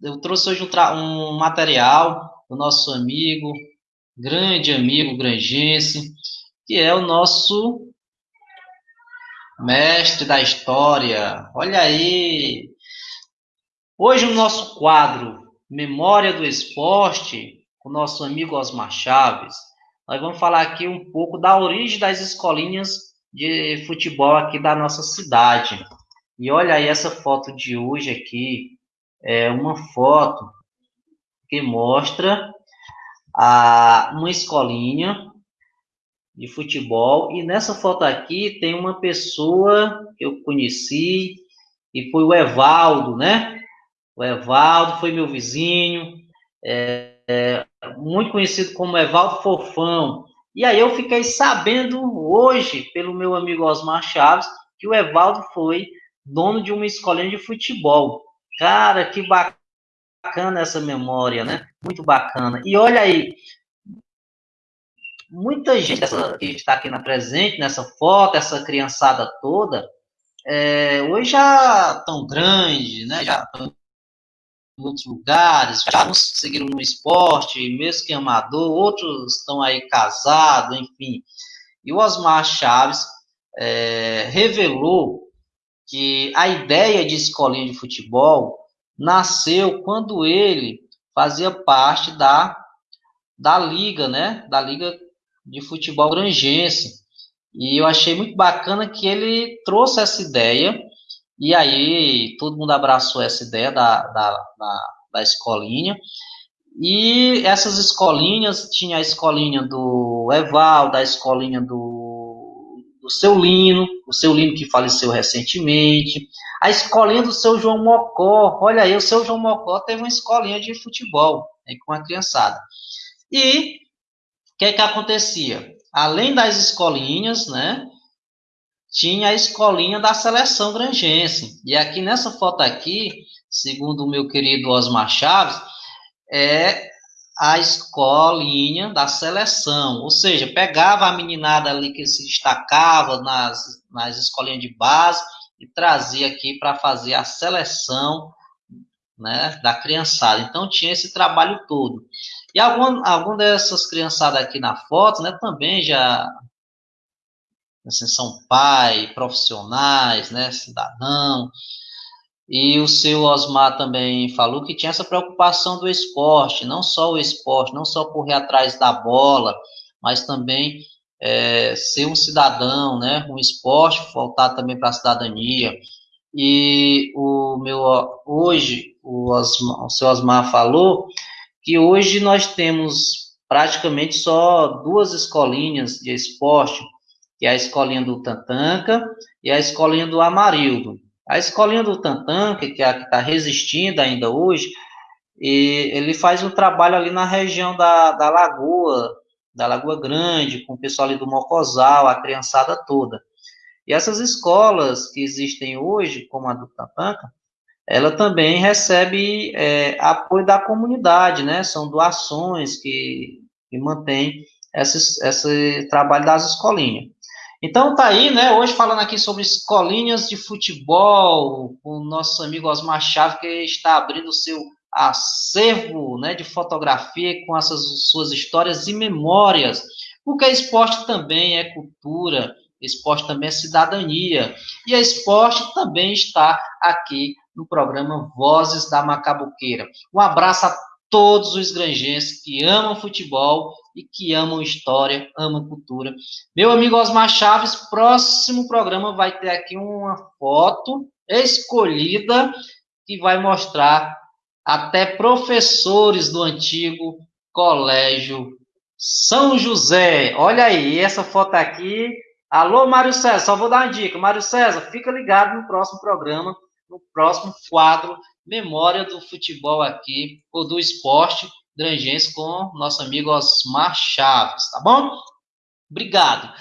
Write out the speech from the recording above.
eu trouxe hoje um, um material do nosso amigo, grande amigo grangense, que é o nosso mestre da história. Olha aí! Hoje o nosso quadro Memória do Esporte, com o nosso amigo Osmar Chaves, nós vamos falar aqui um pouco da origem das escolinhas de futebol aqui da nossa cidade. E olha aí essa foto de hoje aqui, é uma foto que mostra a, uma escolinha de futebol e nessa foto aqui tem uma pessoa que eu conheci e foi o Evaldo, né? O Evaldo foi meu vizinho, é, é, muito conhecido como Evaldo Fofão. E aí eu fiquei sabendo hoje, pelo meu amigo Osmar Chaves, que o Evaldo foi dono de uma escolinha de futebol. Cara, que bacana essa memória, né? Muito bacana. E olha aí, muita gente que está aqui na presente, nessa foto, essa criançada toda, é, hoje já tão grande, né? Já estão em outros lugares, já conseguiram no esporte, mesmo que amador, outros estão aí casados, enfim. E o Osmar Chaves é, revelou que a ideia de escolinha de futebol nasceu quando ele fazia parte da, da liga, né? Da liga de futebol grangense. E eu achei muito bacana que ele trouxe essa ideia, e aí todo mundo abraçou essa ideia da, da, da, da escolinha. E essas escolinhas, tinha a escolinha do Eval, da escolinha do, do seu Lino, o seu Lino que faleceu recentemente, a escolinha do seu João Mocó, olha aí, o seu João Mocó teve uma escolinha de futebol né, com a criançada. E que é que acontecia? Além das escolinhas, né, tinha a escolinha da seleção grangense. E aqui nessa foto aqui, segundo o meu querido Osmar Chaves, é a escolinha da seleção, ou seja, pegava a meninada ali que se destacava nas, nas escolinhas de base e trazia aqui para fazer a seleção né, da criançada. Então tinha esse trabalho todo. E algum, algum dessas criançadas aqui na foto, né, também já assim, são pai, profissionais, né, cidadão. E o seu Osmar também falou que tinha essa preocupação do esporte, não só o esporte, não só correr atrás da bola, mas também é, ser um cidadão, né, um esporte voltado também para a cidadania. E o meu hoje o, Osmar, o seu Osmar falou que hoje nós temos praticamente só duas escolinhas de esporte, que é a escolinha do Tantanca e a escolinha do Amarildo. A escolinha do Tantanca, que é está resistindo ainda hoje, e ele faz um trabalho ali na região da, da Lagoa, da Lagoa Grande, com o pessoal ali do Mocosal, a criançada toda. E essas escolas que existem hoje, como a do Tantanca, ela também recebe é, apoio da comunidade, né? São doações que, que mantém esse, esse trabalho das escolinhas. Então tá aí, né? Hoje falando aqui sobre escolinhas de futebol, com o nosso amigo Osmar Chave, que está abrindo o seu acervo né, de fotografia com essas suas histórias e memórias. Porque esporte também é cultura, esporte também é cidadania. E a esporte também está aqui no programa Vozes da Macabuqueira. Um abraço a todos os granjenses que amam futebol e que amam história, amam cultura. Meu amigo Osmar Chaves, próximo programa vai ter aqui uma foto escolhida que vai mostrar até professores do antigo Colégio São José. Olha aí, essa foto aqui. Alô, Mário César, só vou dar uma dica. Mário César, fica ligado no próximo programa no próximo quadro Memória do Futebol aqui, ou do esporte grangense com nosso amigo Osmar Chaves, tá bom? Obrigado.